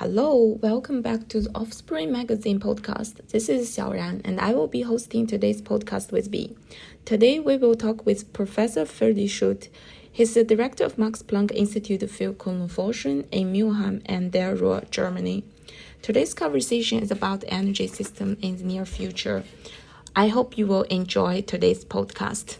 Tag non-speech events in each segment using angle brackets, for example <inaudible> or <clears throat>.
Hello, welcome back to the Offspring Magazine podcast. This is Xiaoran, and I will be hosting today's podcast with B. Today, we will talk with Professor Ferdi Schüth. He's the director of Max Planck Institute für Kohlenforschung in Mülheim an der Ruhr, Germany. Today's conversation is about energy system in the near future. I hope you will enjoy today's podcast.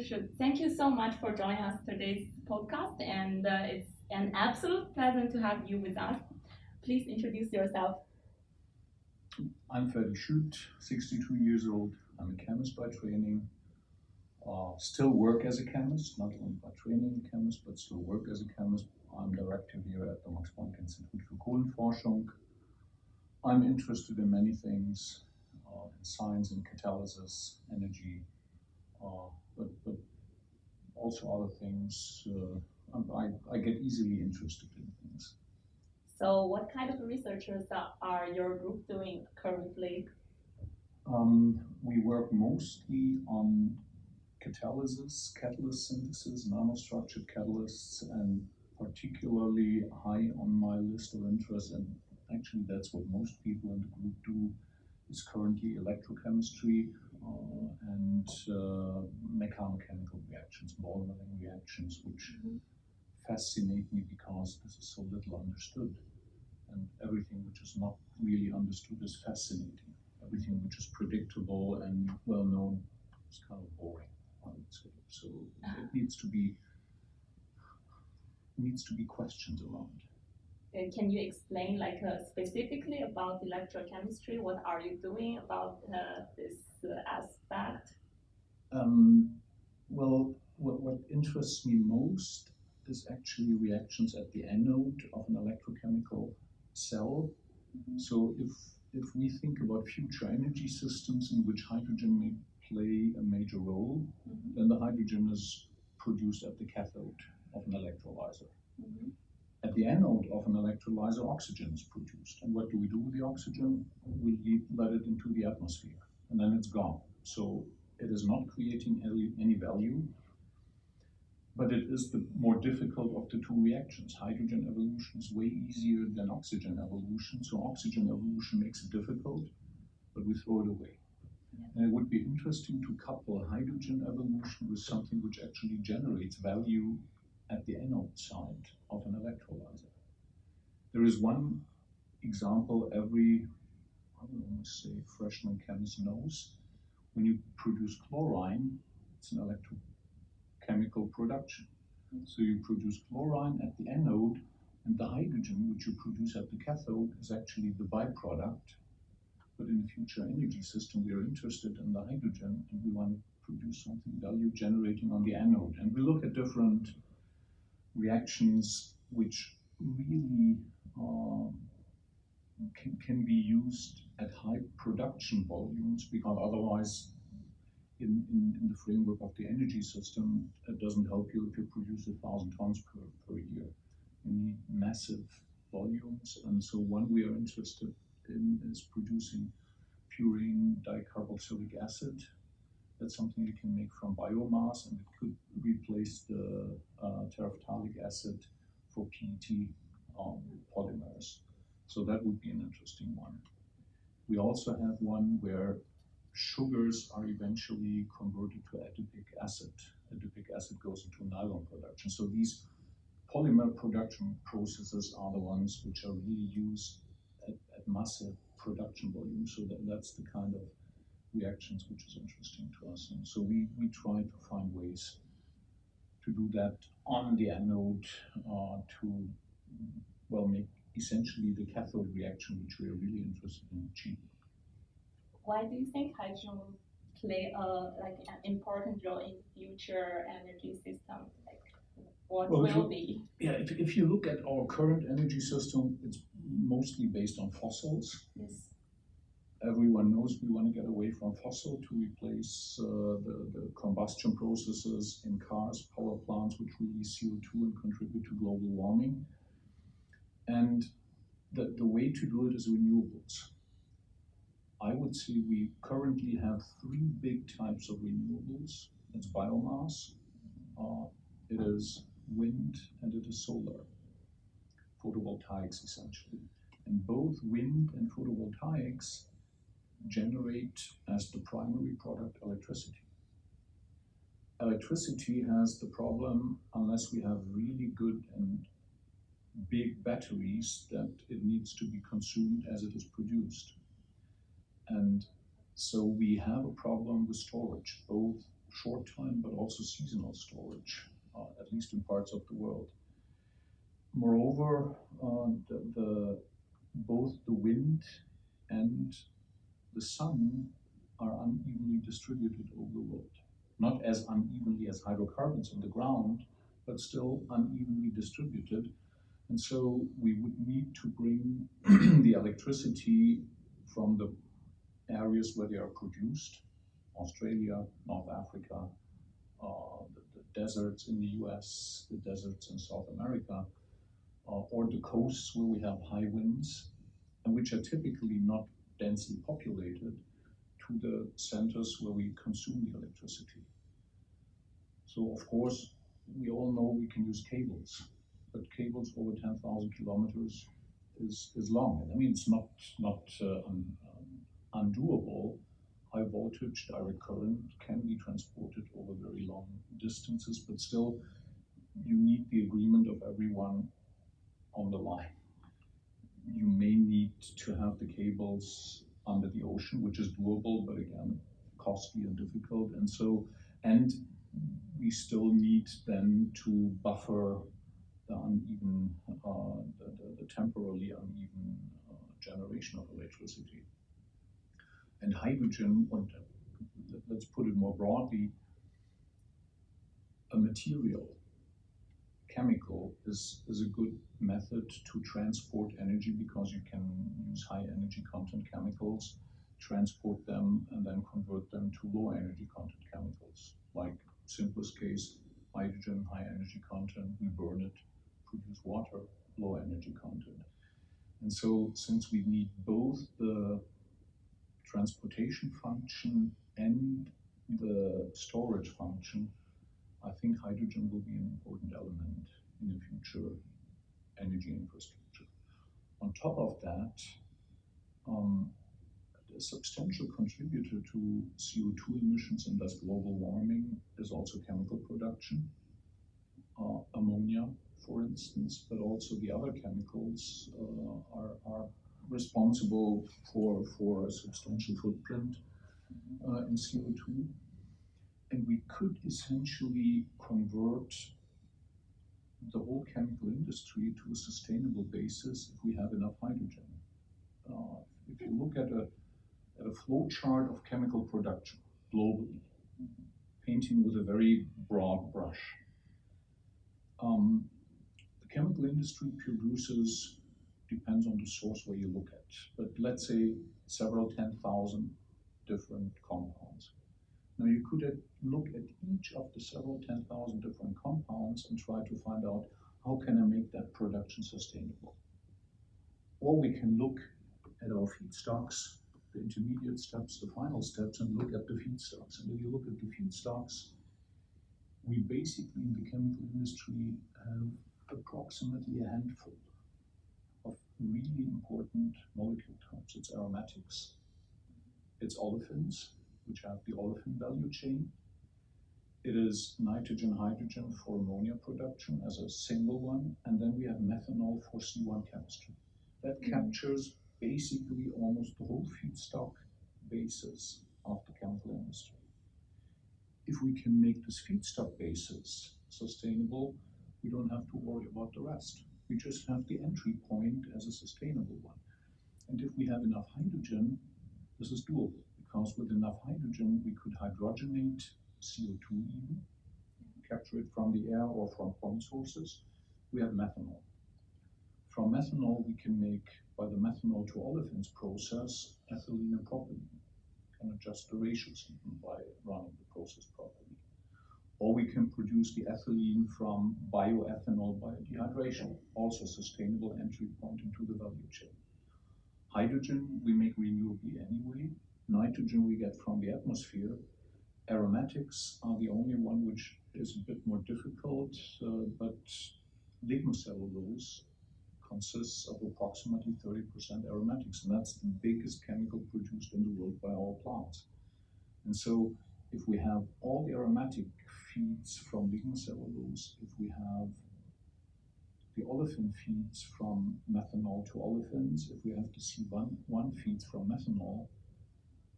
For joining us today's podcast, and uh, it's an absolute pleasure to have you with us. Please introduce yourself. I'm Ferdi Schüth, 62 years old. I'm a chemist by training. Uh, still work as a chemist, not only by training a chemist, but still work as a chemist. I'm director here at the Max Planck Institute for Kohlenforschung. I'm interested in many things, uh, in science and catalysis, energy, uh, but, but also other things. Uh, I, I get easily interested in things. So, what kind of researchers are your group doing currently? Um, we work mostly on catalysis, catalyst synthesis, nanostructured catalysts, and particularly high on my list of interest, and actually that's what most people in the group do, is currently electrochemistry, and uh, mechanochemical reactions, ball milling reactions, which mm-hmm. fascinate me because this is so little understood. And everything which is not really understood is fascinating. Everything which is predictable and well known is kind of boring, I would say. So it needs to be needs to be questions around. Uh, can you explain like uh, specifically about electrochemistry? What are you doing about uh, this aspect? Um, well, what, what interests me most is actually reactions at the anode of an electrochemical cell. Mm-hmm. So if if we think about future energy systems in which hydrogen may play a major role, mm-hmm. then the hydrogen is produced at the cathode of an electrolyzer. Mm-hmm. At the anode of an electrolyzer, oxygen is produced. And what do we do with the oxygen? We let it into the atmosphere and then it's gone. So it is not creating any, any value, but it is the more difficult of the two reactions. Hydrogen evolution is way easier than oxygen evolution, so oxygen evolution makes it difficult, but we throw it away. And it would be interesting to couple hydrogen evolution with something which actually generates value at the anode side of an electrolyzer. There is one example every I would almost say freshman chemist knows, when you produce chlorine, it's an electrochemical production. So you produce chlorine at the anode, and the hydrogen which you produce at the cathode is actually the byproduct. But in the future energy system, we are interested in the hydrogen, and we want to produce something value generating on the anode. And we look at different reactions which really uh, can, can be used at high production volumes because otherwise in, in, in, the framework of the energy system, it doesn't help you if you produce a thousand tons per, per year. You need massive volumes. And so one we are interested in is producing furan dicarboxylic acid. That's something you can make from biomass and it could replace the uh, terephthalic acid for PET um, polymers. So that would be an interesting one. We also have one where sugars are eventually converted to adipic acid. Adipic acid goes into nylon production. So these polymer production processes are the ones which are really used at, at massive production volume. So that, that's the kind of reactions which is interesting to us. And so we, we try to find ways to do that on the anode uh, to well make essentially the cathode reaction, which we are really interested in achieving. Why do you think hydrogen will play a like an important role in future energy system? Like, what well, will you, be? Yeah, if, if you look at our current energy system, it's mostly based on fossils. Yes. everyone knows we want to get away from fossil to replace uh, the, the combustion processes in cars, power plants, which release CO2 and contribute to global warming. And the, the way to do it is renewables. I would say we currently have three big types of renewables. It's biomass, uh, it is wind, and it is solar. Photovoltaics, essentially. And both wind and photovoltaics generate as the primary product electricity. Electricity has the problem, unless we have really good and big batteries, that it needs to be consumed as it is produced. And so we have a problem with storage, both short time but also seasonal storage, uh, at least in parts of the world. Moreover, uh, the, the, both the wind and the sun are unevenly distributed over the world. Not as unevenly as hydrocarbons in the ground, but still unevenly distributed. And so we would need to bring <clears throat> the electricity from the areas where they are produced, Australia, North Africa, uh, the, the, deserts in the US, the deserts in South America, uh, or the coasts where we have high winds, and which are typically not densely populated to the centers where we consume the electricity. So of course, we all know we can use cables, but cables over 10,000 kilometers is, is long. I mean, it's not, not uh, un, um, undoable. High voltage direct current can be transported over very long distances, but still you need the agreement of everyone on the line you may need to have the cables under the ocean, which is doable, but again, costly and difficult. And so, and we still need then to buffer the uneven, uh, the, the, the, temporarily uneven uh, generation of electricity. And hydrogen, or let's put it more broadly, a material chemical is, is a good method to transport energy because you can use high energy content chemicals, transport them, and then convert them to low energy content chemicals. Like simplest case, hydrogen, high energy content, we burn it, produce water, low energy content. And so since we need both the transportation function and the storage function, I think hydrogen will be an important element in the future energy infrastructure. On top of that, um, a substantial contributor to CO2 emissions and thus global warming is also chemical production. Uh, ammonia, for instance, but also the other chemicals uh, are, are, responsible for, for a substantial footprint uh, in CO2 and we could essentially convert the whole chemical industry to a sustainable basis if we have enough hydrogen. Uh, if you look at a, at a flow chart of chemical production globally, painting with a very broad brush, um, chemical industry produces, depends on the source where you look at, but let's say several 10,000 different compounds. Now you could look at each of the several 10,000 different compounds and try to find out how can I make that production sustainable. Or we can look at our feedstocks, the intermediate steps, the final steps, and look at the feedstocks. And if you look at the feedstocks, we basically in the chemical industry have approximately a handful of really important molecule types. It's aromatics, it's olefins, which have the olefin value chain. It is nitrogen hydrogen for ammonia production as a single one, and then we have methanol for C1 chemistry. That mm-hmm. captures basically almost the whole feedstock basis of the chemical industry. If we can make this feedstock basis sustainable, we don't have to worry about the rest. We just have the entry point as a sustainable one. And if we have enough hydrogen, this is doable because with enough hydrogen, we could hydrogenate CO2 even, capture it from the air or from point sources. We have methanol. from methanol, we can make, by the methanol to olefins process, ethylene and propylene. Can adjust the ratios even by running the process properly. Or we can produce the ethylene from bioethanol by dehydration, also sustainable entry point into the value chain. Hydrogen we make renewably anyway. Nitrogen we get from the atmosphere. Aromatics are the only one which is a bit more difficult, uh, but lignocellulose consists of approximately 30% aromatics, and that's the biggest chemical produced in the world by our plants. And so, if we have all the aromatic feeds from lignocellulose, if we have the olefin feeds from methanol to olefins, if we have the C1 one feeds from methanol,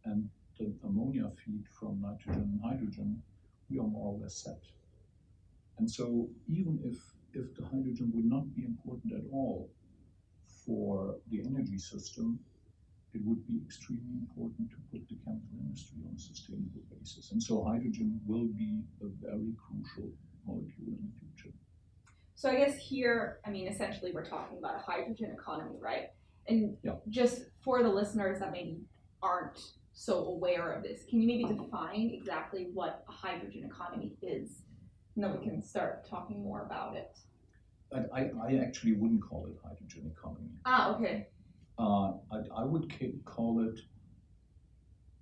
and the ammonia feed from nitrogen and hydrogen, we are more or less set. And so even if, if the hydrogen would not be important at all for the energy system, it would be extremely important to put the chemical industry on a sustainable basis. And so hydrogen will be a very crucial molecule in the future. So I guess here, I mean, essentially we're talking about a hydrogen economy, right? And yeah. just for the listeners that maybe aren't so aware of this, can you maybe define exactly what a hydrogen economy is? And then we can start talking more about it. I, I actually wouldn't call it hydrogen economy. Ah, okay. Uh, I, I would call it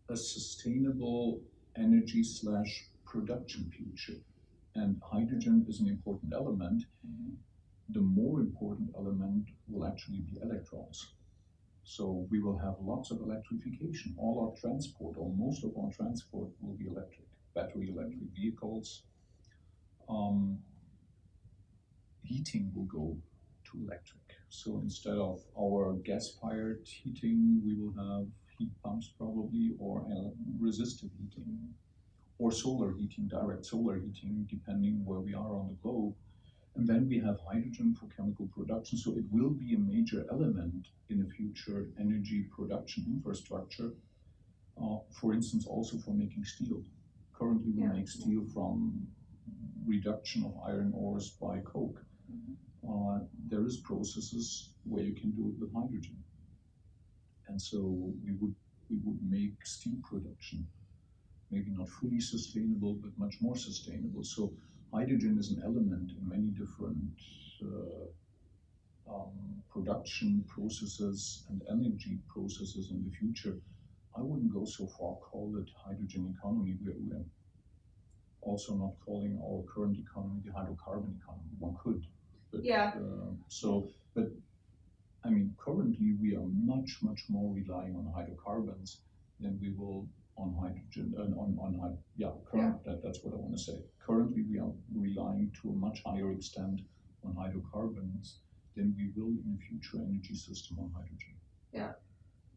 a sustainable energy slash production future. And hydrogen is an important element. Mm-hmm. The more important element will actually be electrons. So we will have lots of electrification. All our transport, or most of our transport, will be electric. Battery electric vehicles. Um, heating will go to electric. So instead of our gas-fired heating, we will have heat pumps probably, or resistive heating, or solar heating, direct solar heating, depending where we are on the globe. And then we have hydrogen for chemical production. So it will be a major element in the future energy production infrastructure. Uh, for instance, also for making steel. Currently, we yeah. make steel from reduction of iron ores by coke. Processes where you can do it with hydrogen, and so we would we would make steel production maybe not fully sustainable, but much more sustainable. So hydrogen is an element in many different uh, um, production processes and energy processes in the future. I wouldn't go so far call it hydrogen economy. We're, we're also not calling our current economy the hydrocarbon economy. One could, but, yeah. Uh, so, but I mean, currently we are much, much more relying on hydrocarbons than we will on hydrogen, uh, on, on, yeah, current, yeah. That, that's what I want to say. Currently, we are relying to a much higher extent on hydrocarbons than we will in the future energy system on hydrogen. Yeah.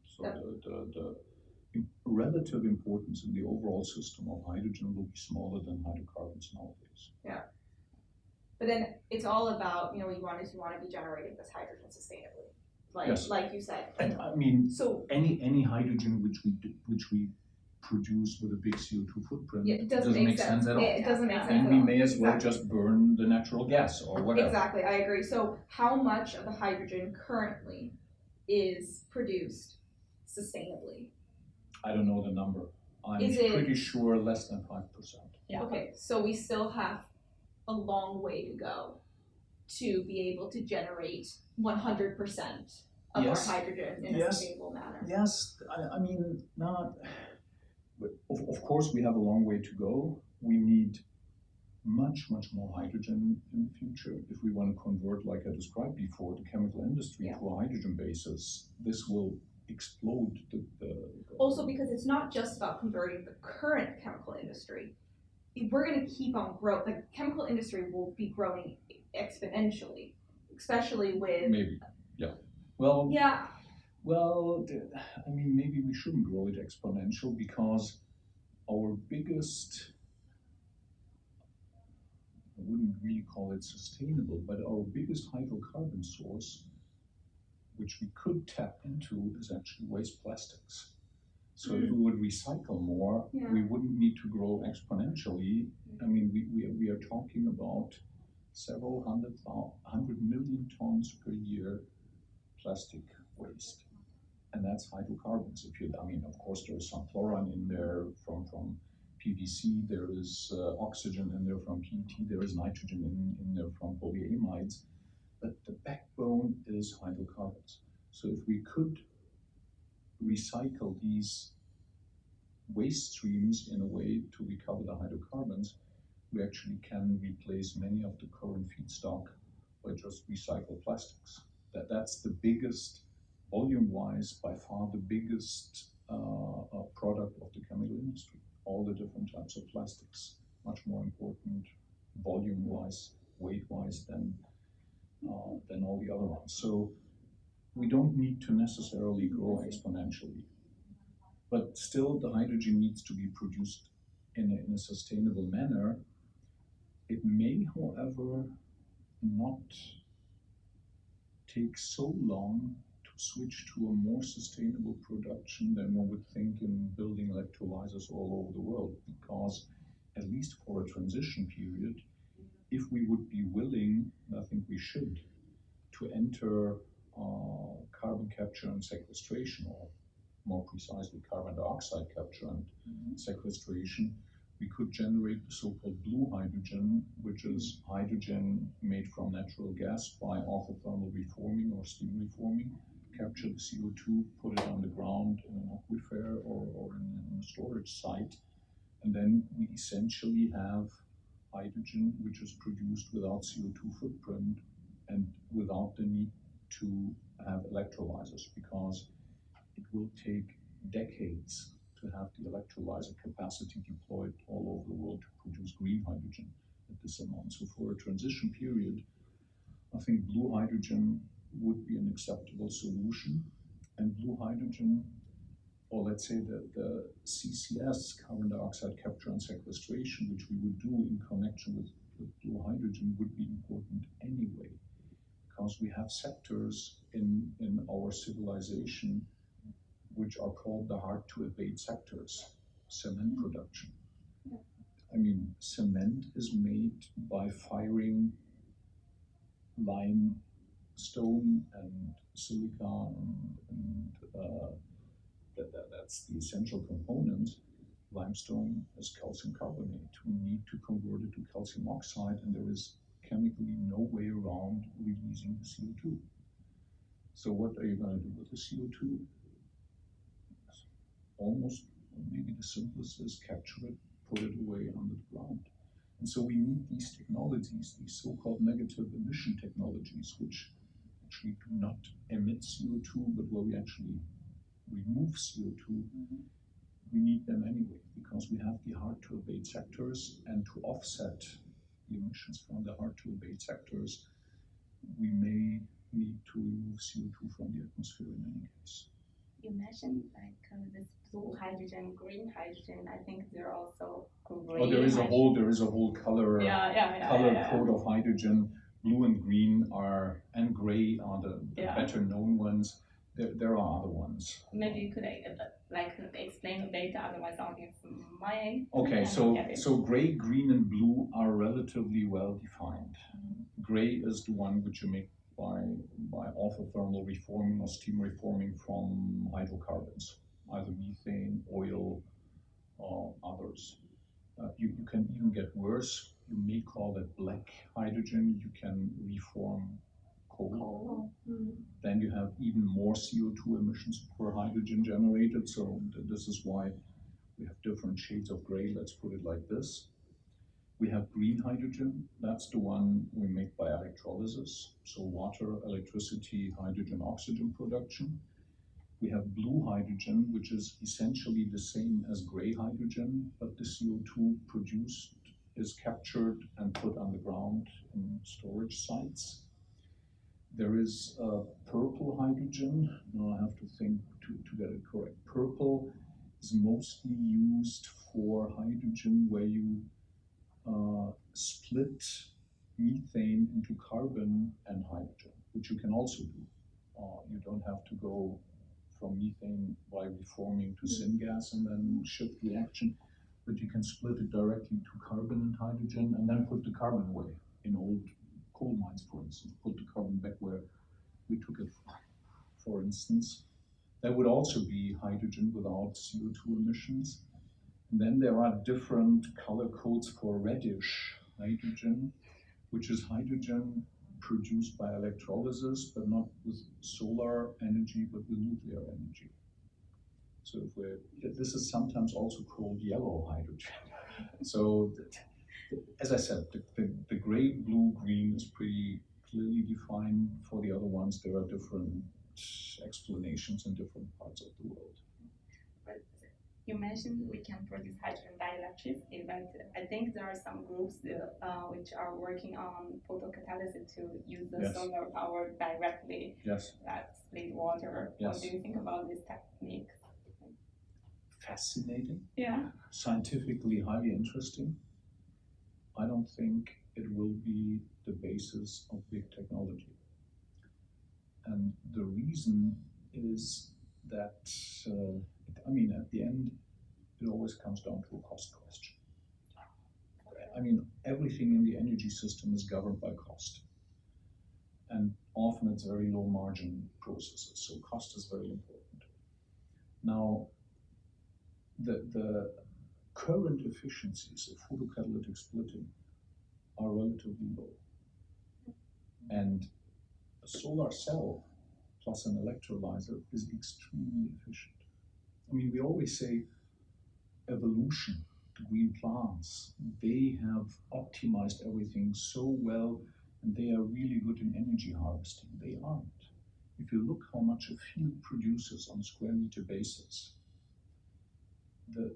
So yeah. The, the, the relative importance in the overall system of hydrogen will be smaller than hydrocarbons nowadays. Yeah. But then it's all about, you know, you want to, you want to be generating this hydrogen sustainably. Like, yes. like you said. And I mean, so any any hydrogen which we do, which we produce with a big CO2 footprint yeah, it doesn't, doesn't make, sense. sense. at all. It, doesn't make sense. And we may as well exactly. just burn the natural gas or whatever. Exactly, I agree. So, how much of the hydrogen currently is produced sustainably? I don't know the number. I'm is pretty it, sure less than 5%. Yeah. Okay, so we still have a long way to go to be able to generate 100% of yes. our hydrogen in yes. a sustainable manner. Yes, I, I mean, not of, of course, we have a long way to go. We need much, much more hydrogen in the future. If we want to convert, like I described before, the chemical industry yeah. to a hydrogen basis, this will explode the, the, the, Also, because it's not just about converting the current chemical industry. We're going to keep on growing. The chemical industry will be growing exponentially, especially with. Maybe, yeah. Well, yeah. Well, I mean, maybe we shouldn't grow it exponential because our biggest, I wouldn't really call it sustainable, but our biggest hydrocarbon source, which we could tap into, is actually waste plastics. So mm. if we would recycle more, yeah. we wouldn't need to grow exponentially. I mean, we, we, we are talking about several hundred, hundred million tons per year plastic waste. And that's hydrocarbons. If you, I mean, of course, there's some fluorine in there from, from PVC, there is uh, oxygen in there from PET, there is nitrogen in, in there from polyamides. But the backbone is hydrocarbons. So if we could recycle these waste streams in a way to recover the hydrocarbons, we actually can replace many of the current feedstock by just recycled plastics. That, that's the biggest, volume-wise, by far the biggest uh, uh, product of the chemical industry. All the different types of plastics, much more important volume-wise, weight-wise than uh, than all the other ones. So we don't need to necessarily grow exponentially. But still, the hydrogen needs to be produced in a, in a sustainable manner. It may, however, not take so long to switch to a more sustainable production than one would think in building electrolyzers all over the world, because at least for a transition period, if we would be willing, and I think we should, to enter uh, carbon capture and sequestration, or more precisely, carbon dioxide capture and sequestration, we could generate the so-called blue hydrogen, which is hydrogen made from natural gas by autothermal reforming or steam reforming, capture the CO2, put it on the ground in an aquifer or, or in, in a storage site, and then we essentially have hydrogen which is produced without CO2 footprint and without the need to have electrolyzers because it will take decades to have the electrolyzer capacity deployed all over the world to produce green hydrogen at this amount. So for a transition period, I think blue hydrogen would be an acceptable solution. And blue hydrogen, or let's say the, the CCS, carbon dioxide capture and sequestration, which we would do in connection with, with blue hydrogen, would be important anyway because we have sectors in, in our civilization which are called the hard to abate sectors, cement production. I mean, cement is made by firing limestone and silica and, and uh, that, that, that's the essential component. Limestone is calcium carbonate. We need to convert it to calcium oxide, and there is chemically no way around releasing the CO2. So what are you going to do with the CO2? Almost maybe the simplest is capture it, put it away under the ground. And so we need these technologies, these so-called negative emission technologies, which actually do not emit CO2, but where we actually remove CO2. Mm-hmm. We need them anyway because we have the hard to abate sectors and to offset emissions from the hard to abate sectors, we may need to remove CO2 from the atmosphere in any case. You mentioned like uh, this blue hydrogen, green hydrogen. I think there are also gray. Oh, there is a whole there is a whole color Yeah, yeah, yeah. color yeah, code of hydrogen. Blue and green are and gray are the, the better known ones. There, there are other ones. Maybe you could uh, like explain bit. Otherwise, audience might. Okay, Yeah, so so gray, green, and blue are relatively well defined. Mm-hmm. Gray is the one which you make by by autothermal reforming or steam reforming from hydrocarbons, either methane, oil, or others. Uh, you, you can even get worse. You may call it black hydrogen. You can reform coal. Coal. Oh, mm. Then you have even more CO2 emissions per hydrogen generated. So th- this is why we have different shades of gray. Let's put it like this. We have green hydrogen. That's the one we make by electrolysis. So water, electricity, hydrogen, oxygen production. We have blue hydrogen, which is essentially the same as gray hydrogen, but the CO2 produced is captured and put on the ground in storage sites. There is purple hydrogen. Now I have to think to, to get it correct. Purple is mostly used for hydrogen where you uh, split methane into carbon and hydrogen, which you can also do. Uh, you don't have to go from methane by reforming to syngas and then shift reaction, but you can split it directly to carbon and hydrogen and then put the carbon away in old coal mines, for instance, put the carbon back where we took it from, for instance. There would also be hydrogen without CO2 emissions. And then there are different color codes for reddish hydrogen, which is hydrogen produced by electrolysis, but not with solar energy, but with nuclear energy. So if we're, this is sometimes also called yellow hydrogen. so as I said, the, the, the gray, blue, green is pretty clearly defined. For the other ones, there are different explanations in different parts of the world. But you mentioned we can produce hydrogen by electricity, but I think there are some groups uh, which are working on photocatalysis to use the Yes. solar power directly, Yes, like split water. Yes. What do you think about this technique? fascinating, Yeah. scientifically highly interesting. I don't think it will be the basis of big technology. And the reason is that, uh, I mean, at the end, it always comes down to a cost question. I mean, everything in the energy system is governed by cost. And often it's very low margin processes, so cost is very important. Now, the, the current efficiencies of photocatalytic splitting are relatively low. And a solar cell plus an electrolyzer is extremely efficient. I mean, we always say evolution, the green plants, they have optimized everything so well and they are really good in energy harvesting. They aren't. If you look how much a field produces on a square meter basis, the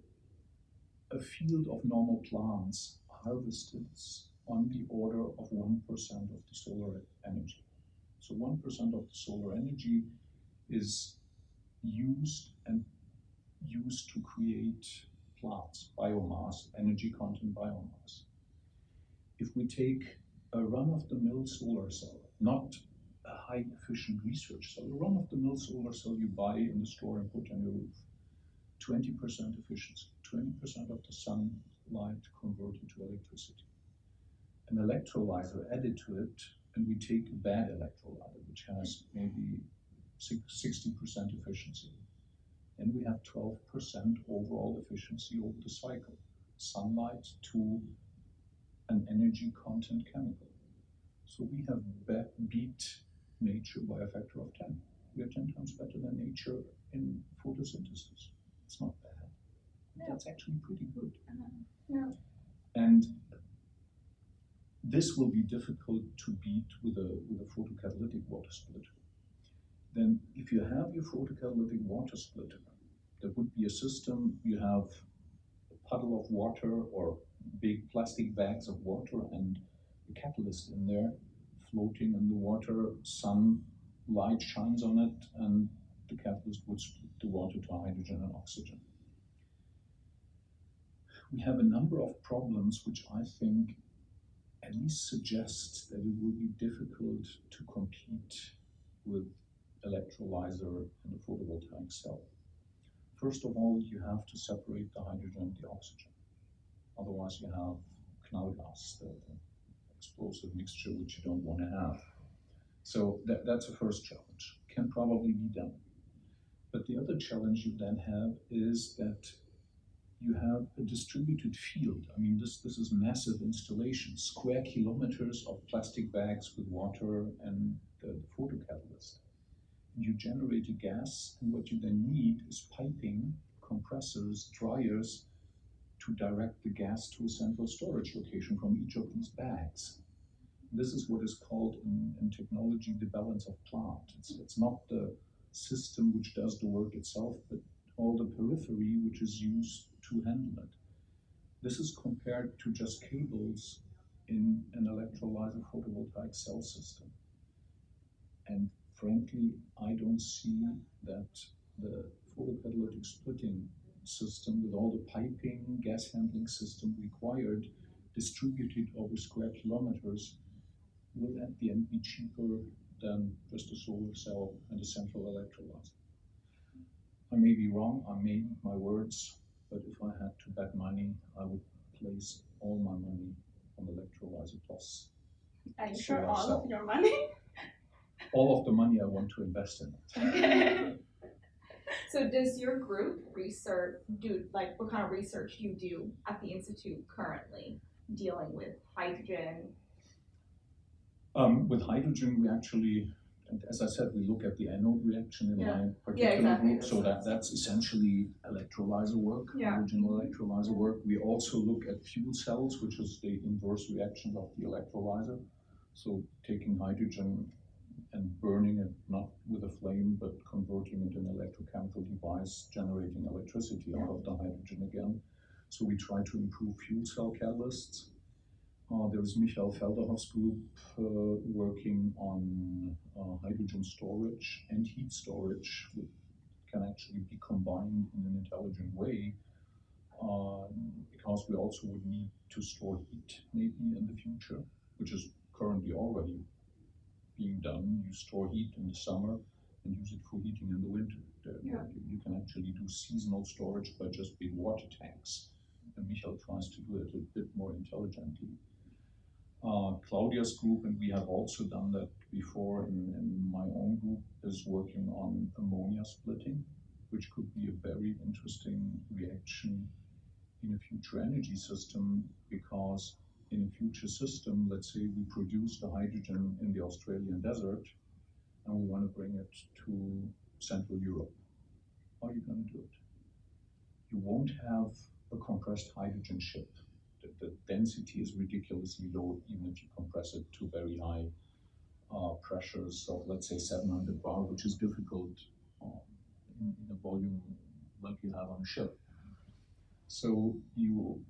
a field of normal plants harvested on the order of 1% of the solar energy. So 1% of the solar energy is used and used to create plants, biomass, energy content biomass. If we take a run-of-the-mill solar cell, not a high efficient research cell, a run-of-the-mill solar cell you buy in the store and put on your roof, 20% efficiency, 20% of the sunlight converted to electricity. An electrolyzer added to it, and we take a bad electrolyzer, which has maybe 60% efficiency. And we have 12% overall efficiency over the cycle. Sunlight to an energy content chemical. So we have beat nature by a factor of 10. We are 10 times better than nature in photosynthesis. It's not bad. That's actually pretty good. Uh-huh. Yeah. And this will be difficult to beat with a, with a photocatalytic water splitter. Then if you have your photocatalytic water splitter, there would be a system, you have a puddle of water or big plastic bags of water and a catalyst in there floating in the water, sun light shines on it and the catalyst would split the water to hydrogen and oxygen. We have a number of problems which I think at least suggest that it will be difficult to compete with electrolyzer and a photovoltaic cell. First of all, you have to separate the hydrogen and the oxygen. Otherwise, you have knallgas, the, the explosive mixture which you don't want to have. So that, that's a first challenge. Can probably be done. But the other challenge you then have is that you have a distributed field. I mean, this, this is massive installation, square kilometers of plastic bags with water and the, the photocatalyst. And you generate a gas, and what you then need is piping, compressors, dryers to direct the gas to a central storage location from each of these bags. This is what is called in, in technology the balance of plant. It's, it's not the system which does the work itself, but all the periphery which is used to handle it. This is compared to just cables in an electrolyzer photovoltaic cell system. And frankly, I don't see that the photocatalytic splitting system with all the piping, gas handling system required, distributed over square kilometers, will at the end be cheaper than just a solar cell and a central electrolyzer. I may be wrong, I may eat my words, but if I had to bet money, I would place all my money on electrolyzer plus. Are you sure all of your money? <laughs> all of the money I want to invest in it. <laughs> So does your group research do like what kind of research do you do at the institute currently dealing with hydrogen? Um, with hydrogen, we actually, and as I said, we look at the anode reaction in Yeah. my particular exactly. group. So that, that's essentially electrolyzer work, Yeah. hydrogen mm-hmm. electrolyzer work. We also look at fuel cells, which is the inverse reaction of the electrolyzer. So taking hydrogen and burning it not with a flame, but converting it in an electrochemical device, generating electricity out of the hydrogen again. So we try to improve fuel cell catalysts. Uh, there is Michael Felderhoff's group uh, working on uh, hydrogen storage and heat storage which can actually be combined in an intelligent way. Um, because we also would need to store heat maybe in the future, which is currently already being done. You store heat in the summer and use it for heating in the winter. Yeah. You you can actually do seasonal storage by just big water tanks. And Michael tries to do it a bit more intelligently. Uh, Claudia's group, and we have also done that before in, in my own group, is working on ammonia splitting, which could be a very interesting reaction in a future energy system because in a future system, let's say we produce the hydrogen in the Australian desert and we want to bring it to Central Europe. How are you going to do it? You won't have a compressed hydrogen ship. The, the density is ridiculously low, even if you compress it to very high uh, pressures of, let's say, 700 bar, which is difficult um, in, in a volume like you have on a ship. So you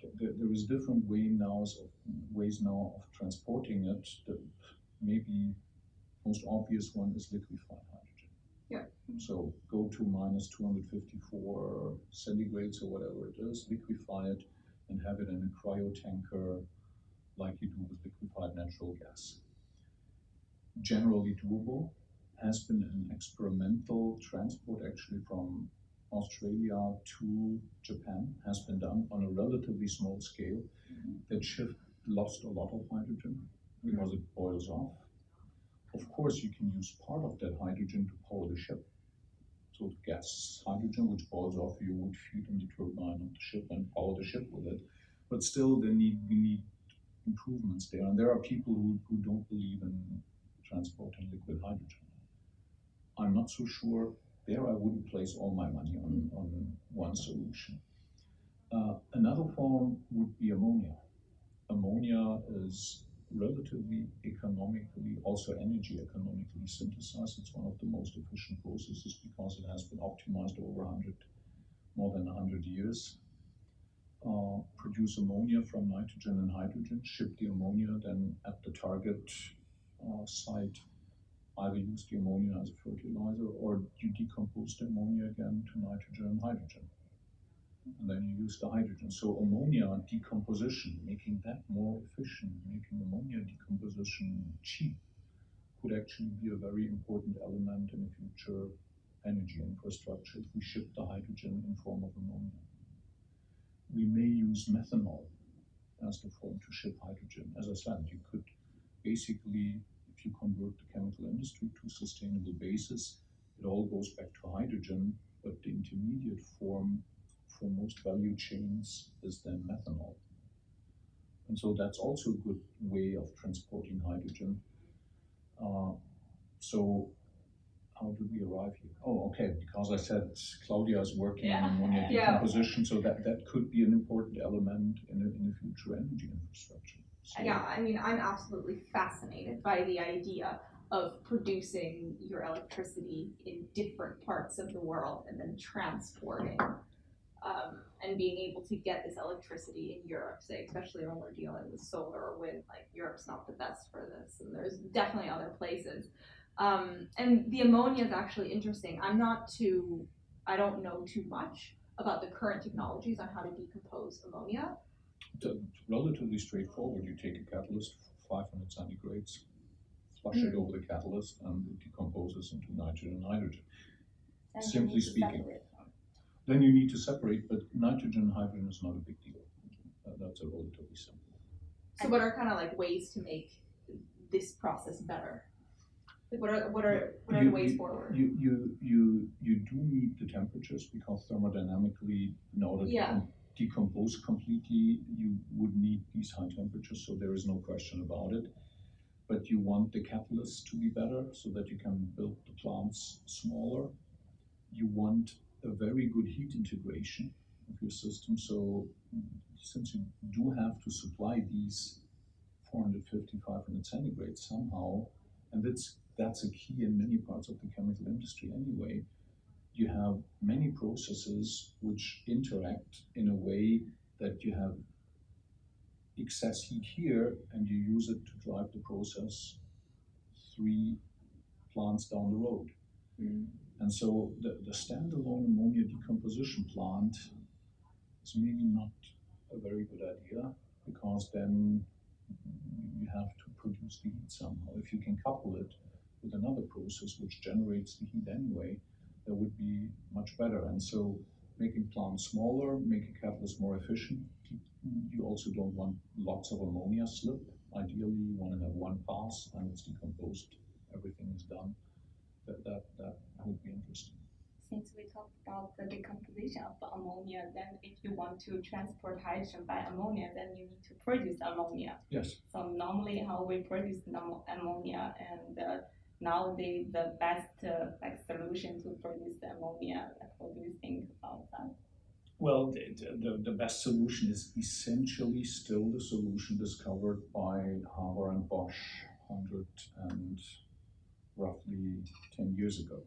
th- there is different way now of ways now of transporting it. The maybe most obvious one is liquefied hydrogen. Yeah. So go to minus 254 centigrades or whatever it is, liquefy it, and have it in a cryo tanker like you do with liquefied natural gas. Generally doable, has been an experimental transport actually from Australia to Japan has been done on a relatively small scale. Mm-hmm. That ship lost a lot of hydrogen mm-hmm. because it boils off. Of course, you can use part of that hydrogen to power the ship. So gas hydrogen, which boils off, you would feed in the turbine of the ship and power the ship with it. But still, there need we need improvements there, and there are people who, who don't believe in transporting liquid hydrogen. I'm not so sure there I wouldn't place all my money on, on one solution. Uh, another form would be ammonia. Ammonia is relatively economically, also energy economically synthesized. It's one of the most efficient processes because it has been optimized over 100, more than 100 years. Uh, produce ammonia from nitrogen and hydrogen, ship the ammonia then at the target uh, site either use the ammonia as a fertilizer or you decompose the ammonia again to nitrogen and hydrogen. And then you use the hydrogen. So ammonia decomposition, making that more efficient, making ammonia decomposition cheap, could actually be a very important element in future energy infrastructure if we ship the hydrogen in form of ammonia. We may use methanol as the form to ship hydrogen. As I said, you could basically if you convert the chemical industry to sustainable basis, it all goes back to hydrogen, but the intermediate form for most value chains is then methanol. And so that's also a good way of transporting hydrogen. Uh, so how did we arrive here? Oh, okay, because I said Claudia is working Yeah. on ammonia Yeah. so that, that could be an important element in a, in future energy infrastructure. So- Yeah, I mean, I'm absolutely fascinated by the idea of producing your electricity in different parts of the world and then transporting um, and being able to get this electricity in Europe, say, especially when we're dealing with solar or wind. Like, Europe's not the best for this, and there's definitely other places. Um, and the ammonia is actually interesting. I'm not too, I don't know too much about the current technologies on how to decompose ammonia. It's relatively straightforward. You take a catalyst, 500 centigrades, flush it over the catalyst, and it decomposes into nitrogen and hydrogen. And Simply need to speaking. Then you need to separate, but nitrogen and hydrogen is not a big deal. Uh, That's a relatively simple. So, what are kind of like ways to make this process better? Like what are what are what are You- the ways you- forward? You, you, you, you do need the temperatures because thermodynamically, in order to Yeah. com- decompose completely, you would need these high temperatures, so there is no question about it. But you want the catalyst to be better so that you can build the plants smaller. You want a very good heat integration of your system, so since you do have to supply these 450, 500 centigrade somehow, and that's that's a key in many parts of the chemical industry anyway. You have many processes which interact in a way that you have excess heat here and you use it to drive the process three plants down the road. Mm. And so the, the standalone ammonia decomposition plant is maybe not a very good idea because then you have to produce the heat somehow. If you can couple it with another process which generates the heat anyway, that would be much better. And so making plants smaller, making catalysts more efficient. You also don't want lots of ammonia slip. Ideally, you want to have one pass and it's decomposed. Everything is done. That that that would be interesting. Since we talked about the decomposition of the ammonia, then if you want to transport hydrogen by ammonia, then you need to produce ammonia. Yes. So normally how we produce ammonia and uh, nowadays the best uh, like solution to produce the ammonia, like what do you think about that? Well, the, the, the best solution is essentially still the solution discovered by Haber and Bosch 100 and roughly 10 years ago.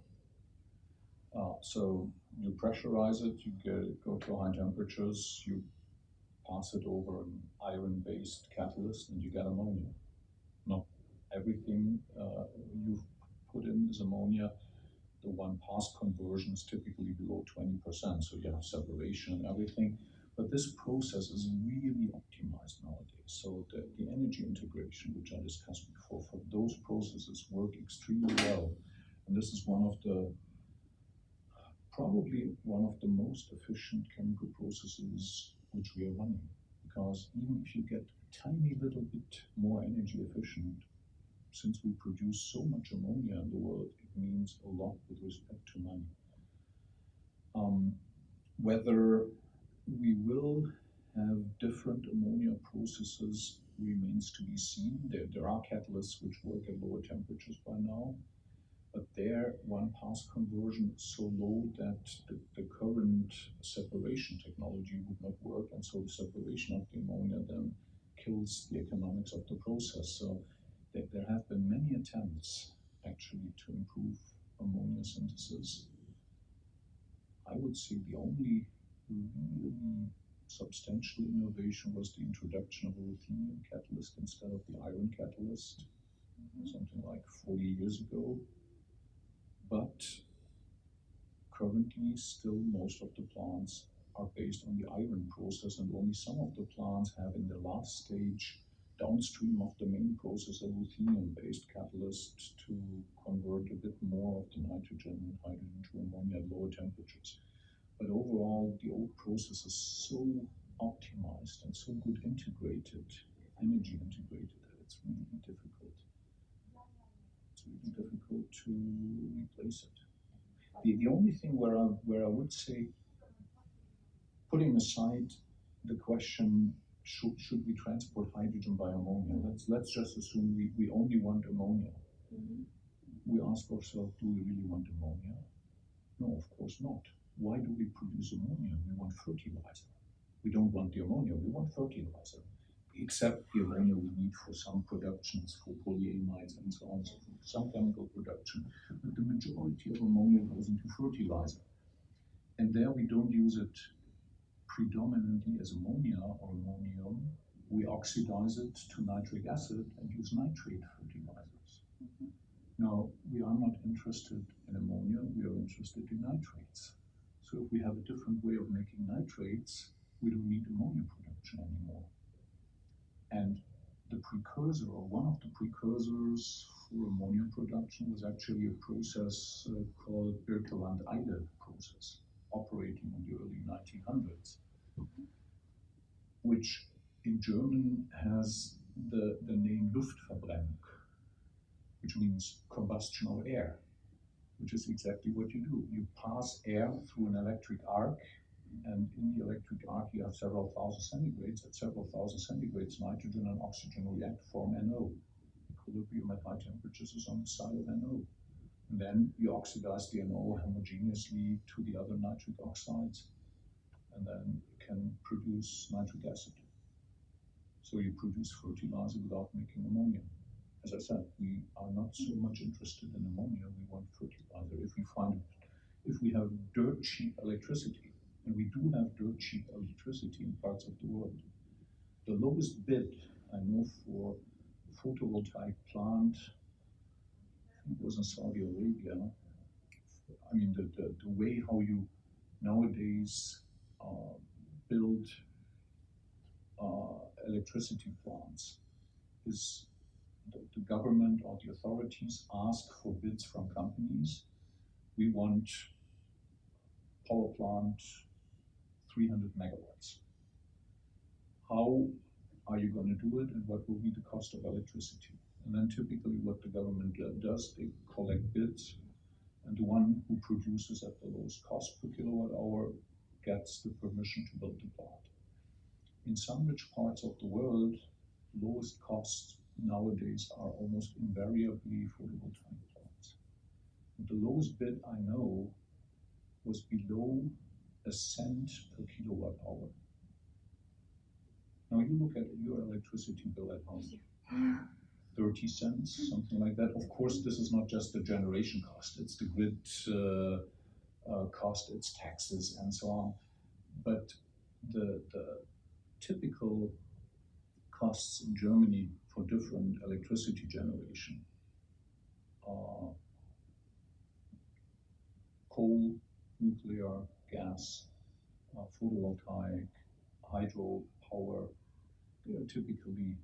Uh, so you pressurize it, you get, go to high temperatures, you pass it over an iron-based catalyst, and you get ammonia. Not everything uh, you've put in is ammonia. The one pass conversion is typically below 20%, so you have separation and everything. But this process is really optimized nowadays. So the, the energy integration, which I discussed before, for those processes work extremely well. And this is one of the probably one of the most efficient chemical processes which we are running. Because even if you get a tiny little bit more energy efficient, since we produce so much ammonia in the world, it means a lot with respect to money. Um, whether we will have different ammonia processes remains to be seen. There, there are catalysts which work at lower temperatures by now, but their one pass conversion is so low that the, the current separation technology would not work, and so the separation of the ammonia then kills the economics of the process. So there, there have been many attempts actually to improve ammonia synthesis. I would say the only really substantial innovation was the introduction of a ruthenium catalyst instead of the iron catalyst, mm-hmm. something like 40 years ago. But currently, still most of the plants are based on the iron process, and only some of the plants have in the last stage downstream of the main process a ruthenium-based catalyst to convert a bit more of the nitrogen and hydrogen to ammonia at lower temperatures. But overall, the old process is so optimized and so good integrated, energy integrated, that it's really difficult. It's really difficult to replace it. The, the only thing where I, where I would say, putting aside the question should, should we transport hydrogen by ammonia? Let's, let's just assume we, we only want ammonia. Mm-hmm. We ask ourselves, do we really want ammonia? No, of course not. Why do we produce ammonia? We want fertilizer. We don't want the ammonia, we want fertilizer. Except the ammonia we need for some productions, for polyamides and so on so forth, some chemical production. But the majority of ammonia goes into fertilizer. And there we don't use it predominantly as ammonia or ammonium, we oxidize it to nitric acid and use nitrate fertilizers. Mm-hmm. Now, we are not interested in ammonia, we are interested in nitrates. So if we have a different way of making nitrates, we don't need ammonia production anymore. And the precursor, or one of the precursors for ammonia production, was actually a process uh, called Birkeland-Eyde process, operating in the early 1900s which in German has the, the name Luftverbrennung. which means combustion of air, which is exactly what you do. You pass air through an electric arc, and in the electric arc you have several thousand centigrades. At several thousand centigrades, nitrogen and oxygen react form NO. Equilibrium at high temperatures is on the side of NO. And then you oxidize the NO homogeneously to the other nitric oxides, and then you can produce nitric acid. So you produce fertilizer without making ammonia. As I said, we are not so much interested in ammonia, we want fertilizer. If we find, if we have dirt cheap electricity, and we do have dirt cheap electricity in parts of the world, the lowest bid I know for a photovoltaic plant, it was in Saudi Arabia. I mean, the, the, the way how you nowadays uh, build uh, electricity plants is the, government or the authorities ask for bids from companies. We want power plant 300 megawatts. How are you going to do it and what will be the cost of electricity? And then typically what the government does, they collect bids and the one who produces at the lowest cost per kilowatt hour gets the permission to build the plant. In some rich parts of the world, lowest cost nowadays are almost invariably photovoltaic plants. The lowest bid I know was below a cent per kilowatt hour. Now you look at your electricity bill at home. <sighs> 30 cents, something like that. Of course, this is not just the generation cost, it's the grid uh, uh, cost, it's taxes, and so on. But the, the typical costs in Germany for different electricity generation are coal, nuclear, gas, uh, photovoltaic, hydro power. They are typically,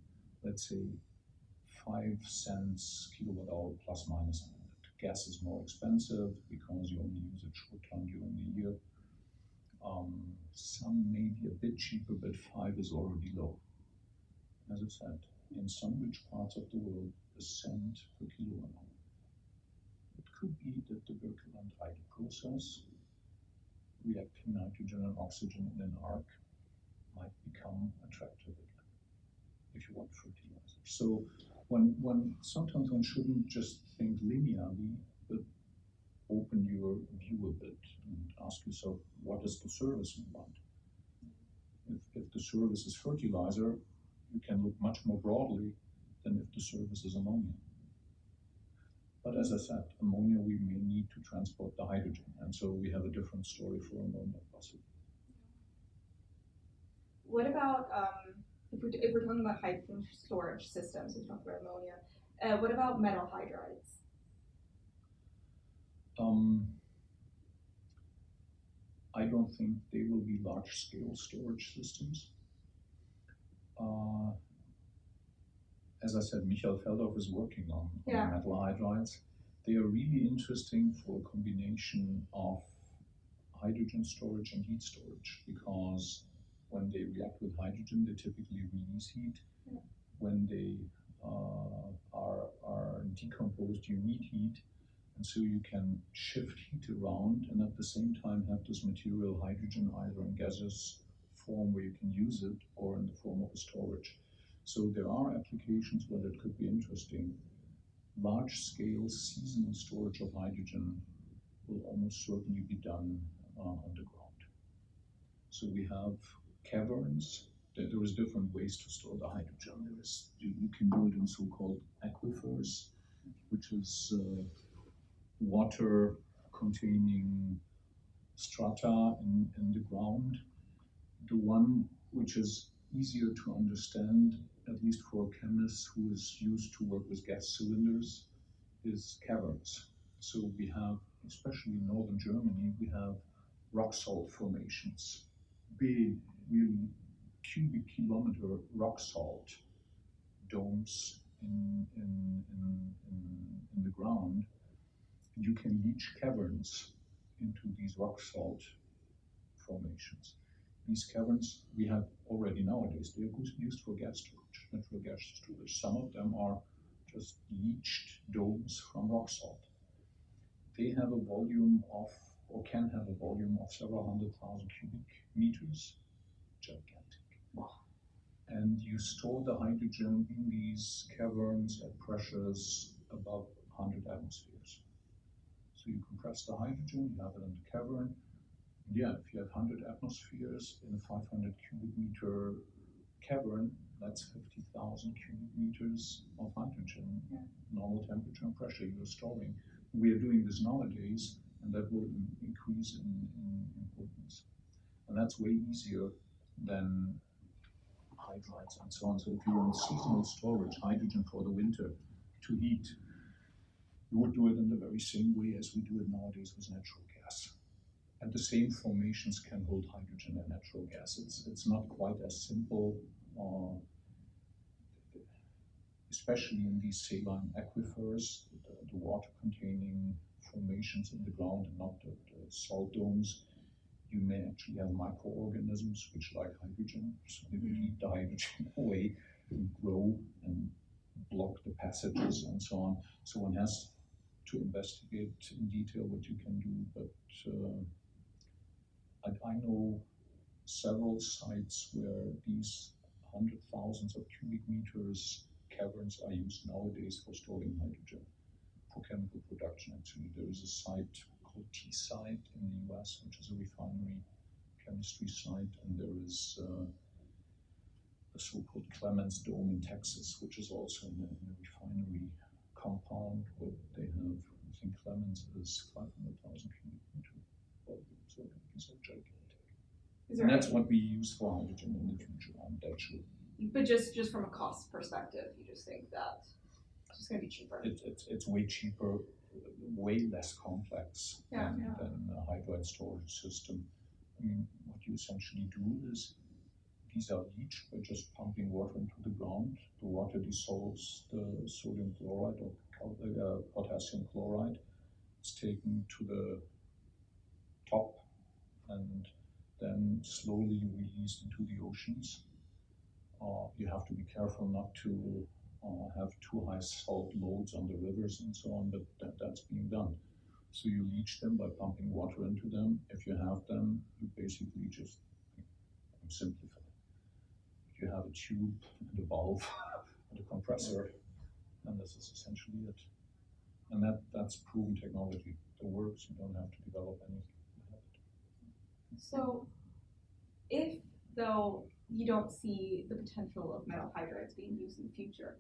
let's say, five cents kilowatt hour plus minus. Gas is more expensive because you only use it short term during the year. Um, some may be a bit cheaper, but five is already low. As I said, in some rich parts of the world, a cent per kilowatt hour. It could be that the Birkeland-Eyde process, reacting nitrogen and oxygen in an arc, might become attractive again, if you want fertilizer. So one, one sometimes one shouldn't just think linearly, but open your view a bit and ask yourself, what is the service you want? If, if the service is fertilizer, you can look much more broadly than if the service is ammonia. But as I said, ammonia we may need to transport the hydrogen, and so we have a different story for ammonia possibly. What about um, if, we're, if we're talking about hydrogen storage systems, we talk about ammonia. Uh, what about metal hydrides? Um, I don't think they will be large scale storage systems. Uh, as I said, Michael Felderhoff is working on, Yeah. on metal hydrides. They are really interesting for a combination of hydrogen storage and heat storage because when they react with hydrogen, they typically release heat. Yeah. When they uh, are, are decomposed, you need heat. And so you can shift heat around and at the same time have this material hydrogen either in gaseous form where you can use it or in the form of a storage. So there are applications where that could be interesting. Large scale seasonal storage of hydrogen will almost certainly be done uh, underground. So we have caverns. There, is different ways to store the hydrogen. There is you, you can do it in so-called aquifers, which is uh, water containing strata in, in the ground. The one which is easier to understand, at least for a chemist who is used to work with gas cylinders, is caverns. So we have, especially in northern Germany, we have rock salt formations, big, really cubic kilometer rock salt domes in, in, in, in, in the ground. You can leach caverns into these rock salt formations. These caverns we have already nowadays. They are used for gas storage, natural gas storage. Some of them are just leached domes from rock salt. They have a volume of, or can have a volume of several hundred thousand cubic meters. Gigantic. Wow. And you store the hydrogen in these caverns at pressures above 100 atmospheres. So you compress the hydrogen, you have it in the cavern. Yeah, if you have 100 atmospheres in a 500 cubic meter cavern, that's 50,000 cubic meters of hydrogen, Yeah. normal temperature and pressure you're storing. We are doing this nowadays, and that will increase in, in importance. And that's way easier than hydrides and so on. So if you want seasonal storage, hydrogen for the winter to heat, you would do it in the very same way as we do it nowadays with natural. And the same formations can hold hydrogen and natural gas. It's, it's not quite as simple, uh, especially in these saline aquifers, the, the water containing formations in the ground and not the, the salt domes. You may actually have microorganisms which like hydrogen, so they will eat the hydrogen <laughs> away and grow and block the passages and so on. So one has to investigate in detail what you can do, but uh, I, I know several sites where these hundred thousands of cubic meters caverns are used nowadays for storing hydrogen for chemical production. Actually, there is a site called T-Site in the US, which is a refinery chemistry site, and there is uh, a so-called Clemens Dome in Texas, which is also in a, in a refinery compound where they have, I think Clemens is 500,000 cubic meter volume, so gigantic. And that's what we use for hydrogen in the future, I'm that sure. but just just from a cost perspective, you just think that it's just gonna be cheaper. It, it's, it's way cheaper, way less complex Yeah, than, yeah. than a hydride storage system. I mean, what you essentially do is these are leached by just pumping water into the ground. The water dissolves the sodium chloride or uh, potassium chloride. It's taken to the top and then slowly released into the oceans. Uh, you have to be careful not to uh, have too high salt loads on the rivers and so on, but that, that's being done. So you leach them by pumping water into them. If you have them, you basically just I'm. You have a tube and a valve <laughs> and a compressor, and this is essentially it. And that, that's proven technology. It works. You don't have to develop anything. You have it. So, if though you don't see the potential of metal hydrides being used in the future,